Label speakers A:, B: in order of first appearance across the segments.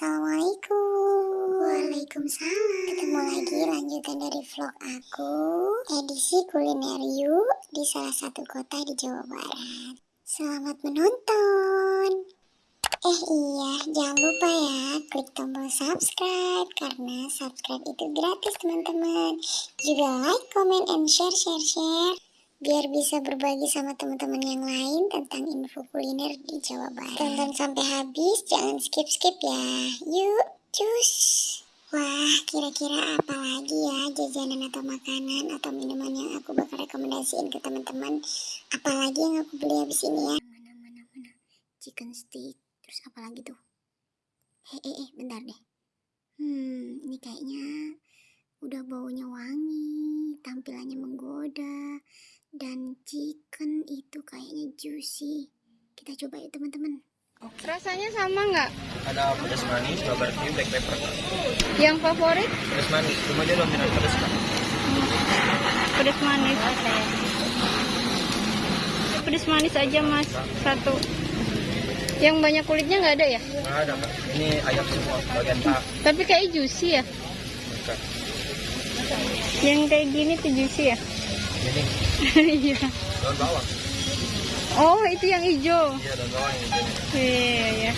A: Assalamualaikum. Waalaikumsalam. Ketemu lagi lanjutan dari vlog aku. Edisi kuliner yuk Di salah satu kota di Jawa Barat. Selamat menonton. Eh iya, jangan lupa ya klik tombol subscribe karena subscribe itu gratis teman-teman. Juga like, comment, and share, share, share biar bisa berbagi sama teman-teman yang lain tentang info kuliner di Jawa Barat. Tonton sampai habis, jangan skip-skip ya. Yuk, cus! Wah, kira-kira apa lagi ya jajanan atau makanan atau minuman yang aku bakal rekomendasiin ke teman-teman. Apalagi yang aku beli habis ini ya. Mana, mana, mana. Chicken stick. Terus apa lagi tuh? Eh, eh, eh, bentar deh. Hmm, ini kayaknya udah baunya wangi, tampilannya menggoda, dan chicken itu kayaknya juicy. Kita coba ya teman-teman.
B: Oke. Rasanya sama nggak?
C: Ada pedas manis, barbecue, black pepper.
B: Yang favorit?
C: Pedas manis, cuma dia dominan pedas kan.
B: Pedas manis. Pedas manis aja mas, satu. Yang banyak kulitnya nggak ada ya?
C: Nggak ada. Ini ayam semua, bagian tak.
B: Tapi kayak juicy ya?
C: Bukan.
B: Yang kayak gini tuh juicy ya?
C: Ini
B: Iya.
C: daun bawang.
B: oh, itu yang hijau.
C: Iya daun bawang yang ini.
B: Iya, iya.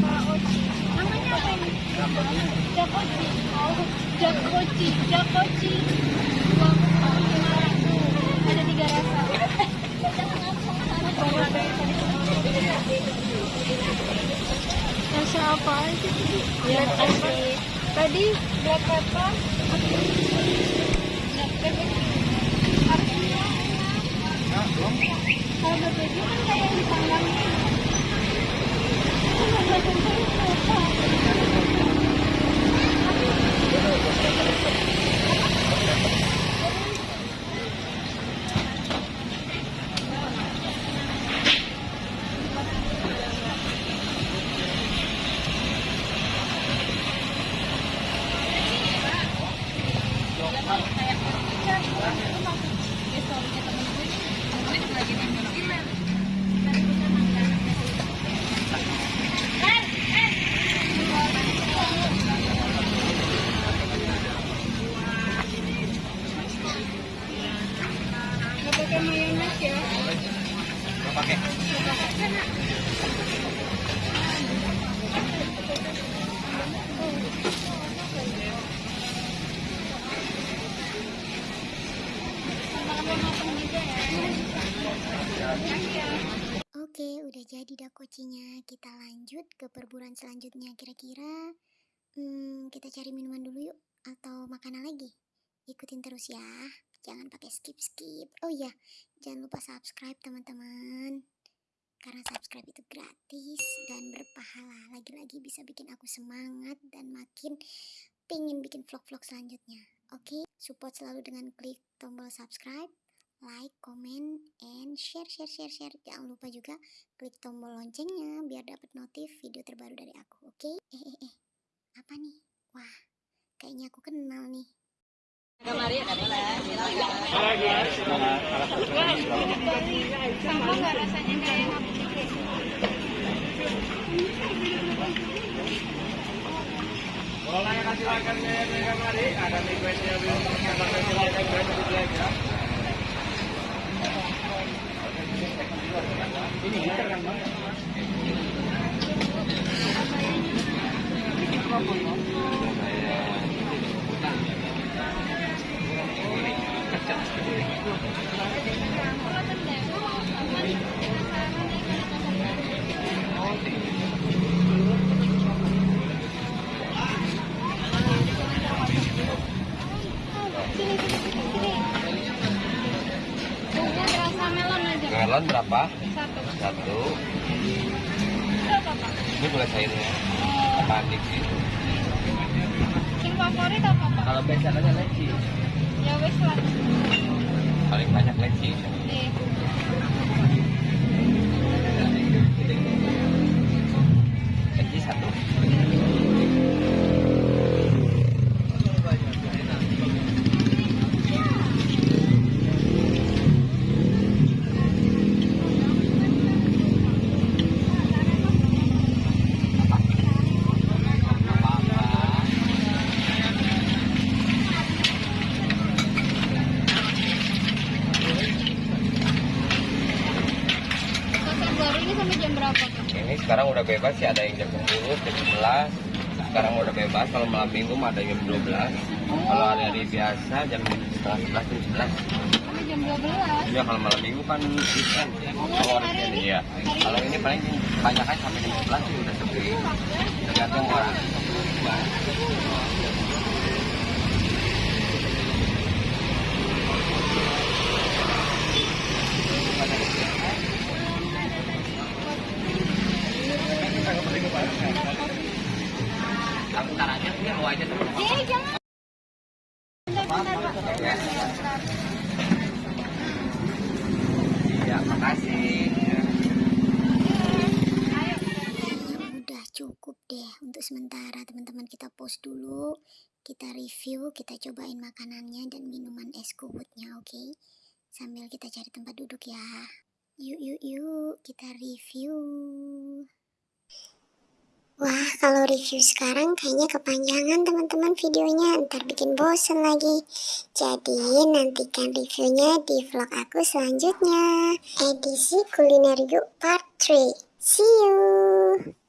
B: Namanya apa ini? Jakoci. Oh, Jakoci, Jakoci. Wah, lima ratus. Ada tiga rasa. Rasa apa aja tadi? Black pepper. Tadi black pepper. Black pepper. Harusnya kalau berbeda kan kayak dipanggang Nggak
A: Udah jadi dakocinya. Kita lanjut ke perburuan selanjutnya. Kira-kira hmm, kita cari minuman dulu yuk atau makanan lagi. Ikutin terus ya. Jangan pakai skip-skip. Oh iya, jangan lupa subscribe teman-teman. Karena subscribe itu gratis dan berpahala. Lagi-lagi bisa bikin aku semangat dan makin pingin bikin vlog-vlog selanjutnya. Oke, support selalu dengan klik tombol subscribe like, comment, and share, share, share, share. Jangan lupa juga klik tombol loncengnya biar dapat notif video terbaru dari aku, oke? Eh, eh, eh, apa nih? Wah, kayaknya aku kenal nih.
B: Sama nggak rasanya?
C: Kalau nanya Mari, ada requestnya belum
B: melon aja.
C: Berapa?
B: Satu.
C: Satu. Ini gula cairnya.
B: Oh,
D: panik gitu
B: Yang favorit apa Pak?
D: kalau biasanya leci
B: Ya wes lah.
D: Paling banyak leci
B: Ini sampai jam berapa
D: ini sekarang udah bebas sih ada yang jam 10 jam 11 sekarang udah bebas kalau malam minggu ada jam 12 kalau hari-hari biasa jam setengah 11 jam 11
B: Sampai jam 12.
D: Iya kalau malam minggu kan weekend kalau hari ini ya kalau ini paling banyak kan sampai jam 11 sih udah sepi. Tergantung orang Iya, makasih.
A: udah cukup deh untuk sementara teman-teman. Kita pause dulu kita review kita cobain makanannya dan minuman es kuwutnya oke? Sambil kita cari tempat duduk ya. Yuk yuk yuk kita review Wah, kalau review sekarang kayaknya kepanjangan teman-teman videonya, ntar bikin bosen lagi. Jadi nantikan reviewnya di vlog aku selanjutnya. Edisi kuliner yuk part 3. See you!